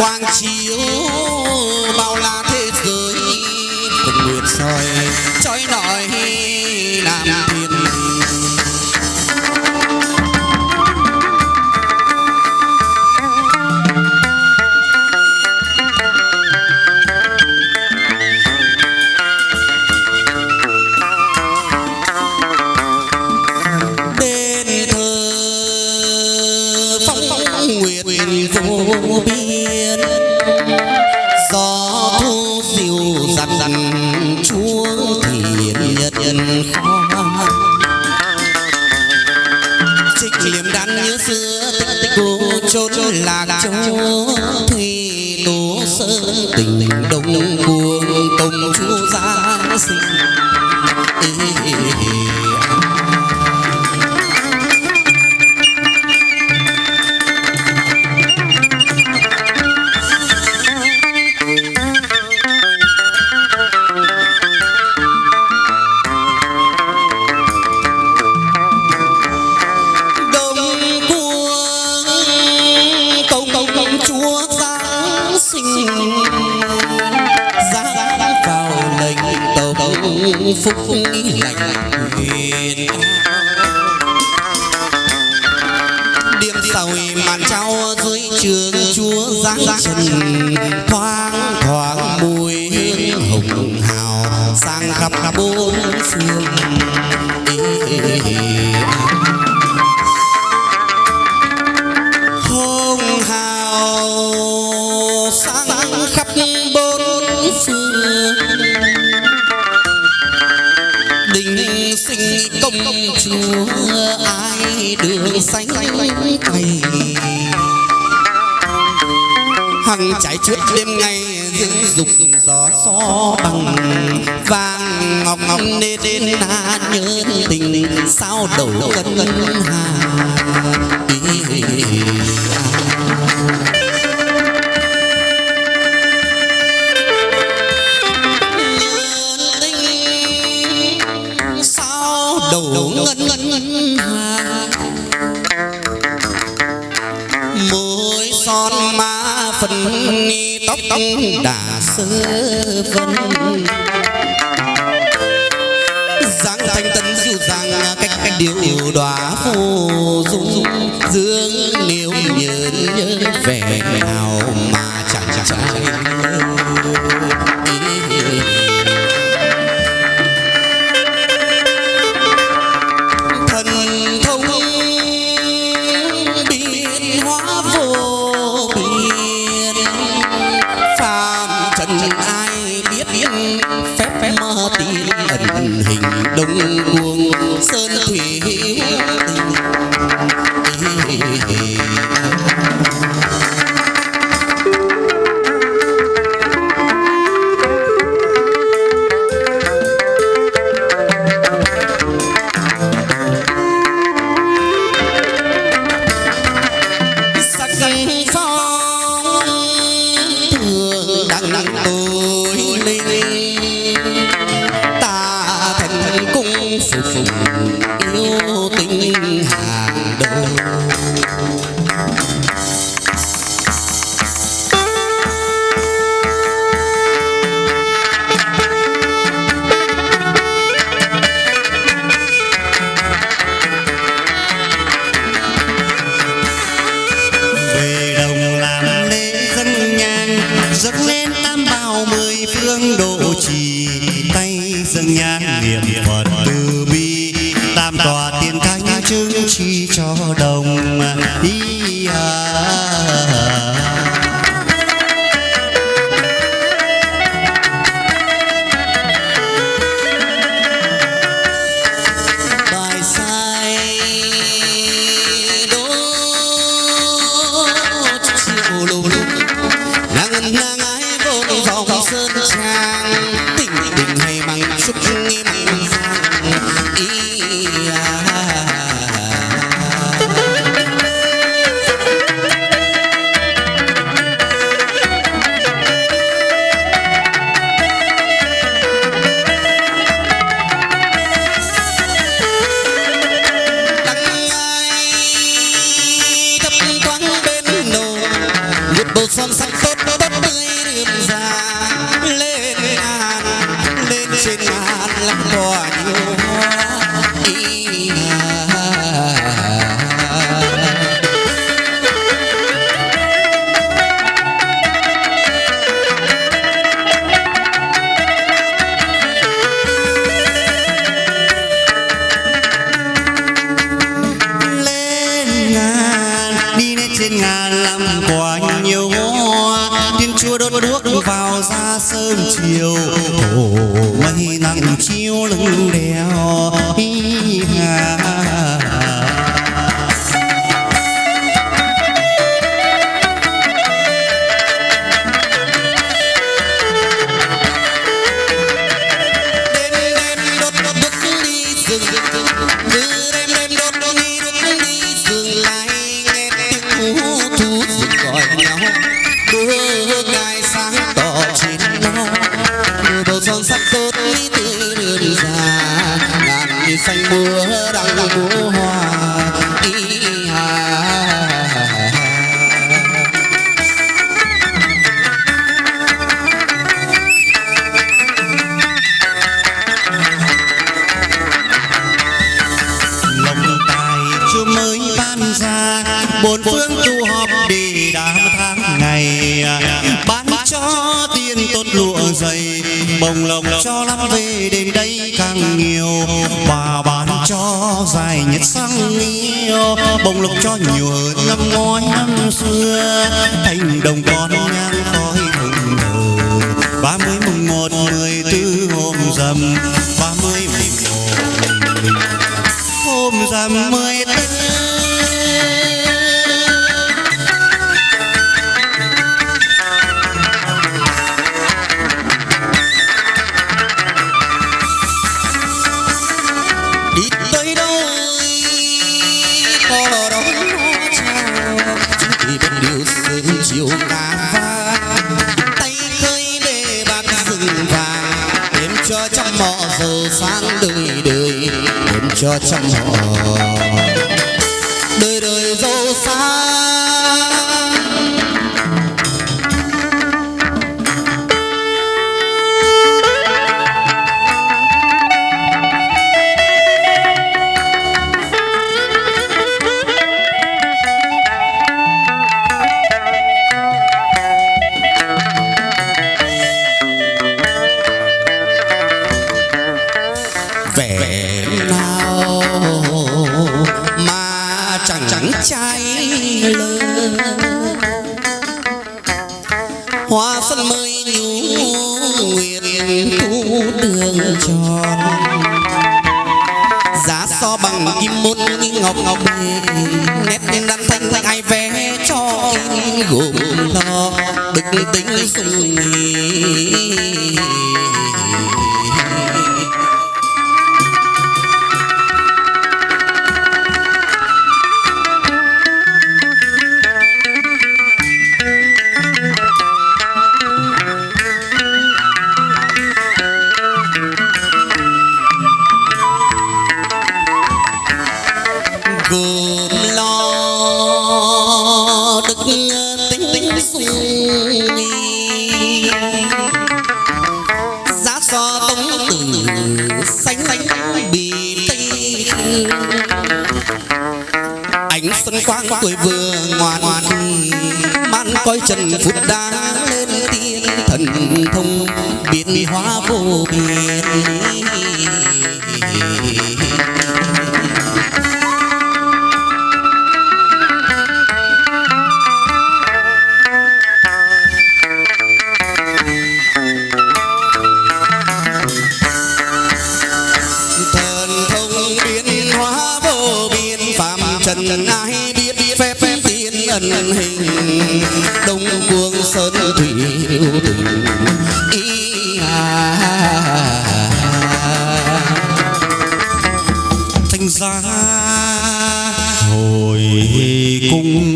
quang chiếu nhân khoan trích liềm đan như xưa tích tích cô chốn lạc châu thủy tố sơn tình đông buông công chúa giáng sinh phúc lành huyền điểm sầu màn trao dưới trường chúa giáng trần thoáng thoáng mùi hương hồng hào sang khắp bốn phương chúa ai đường xanh cày hằng trải chuốt đêm ngày dương dục gió xó bằng vàng ngọc ngọc nê đến na nhớ tình sao đầu cân ngân hà. Đầu ngân ngân môi son má phần tóc tóc đã sơ vân. Dáng thanh tân dịu dàng cách cách điều đóa phù dung. Dương nếu nhớ nhớ vẻ nào mà chẳng chẳng ai biết biết phép mơ tin ẩn hình đông cuồng sơn thủy làm quả nhiều hoa, thiên chúa đốt đuốc vào ra sớm chiều. Mây nắng chiếu lưng đèo hi hà mưa đang múa hoa ý à. lòng tài chúa mới ban ra bốn phương tu họp đi đám tháng ngày à, bán cho tiền tốt lụa dày, bồng lộc cho lắm về đến đây càng nhiều bà bà cho dài nhất sang yêu bồng lộc cho nhiều hơn năm ngoái năm xưa. Thành đồng con nhang khói hồng nở ba mươi mùng một mười tư hôm rằm, ba mươi mùng một hôm rằm mười tư cho trăm mọ giờ sáng đời đời đêm cho trăm mọ chẳng chẳng trai lơ. Hoa xuân mới nhú nguyện thu đường tròn. Giá so bằng kim môn ngọc ngọc nét đan thanh thanh ai vẽ cho gồm lo đực tính sung gồm so tống tử xanh xanh bì tây ánh xuân quang tuổi vừa ngoan ngoan man coi trần phút đã lên tiên thần thông, biến hóa vô biên. trần ai biết phép phép tiên ẩn hình. Đông quân sơn thủy yêu tình ý à. Thành ra hồi cung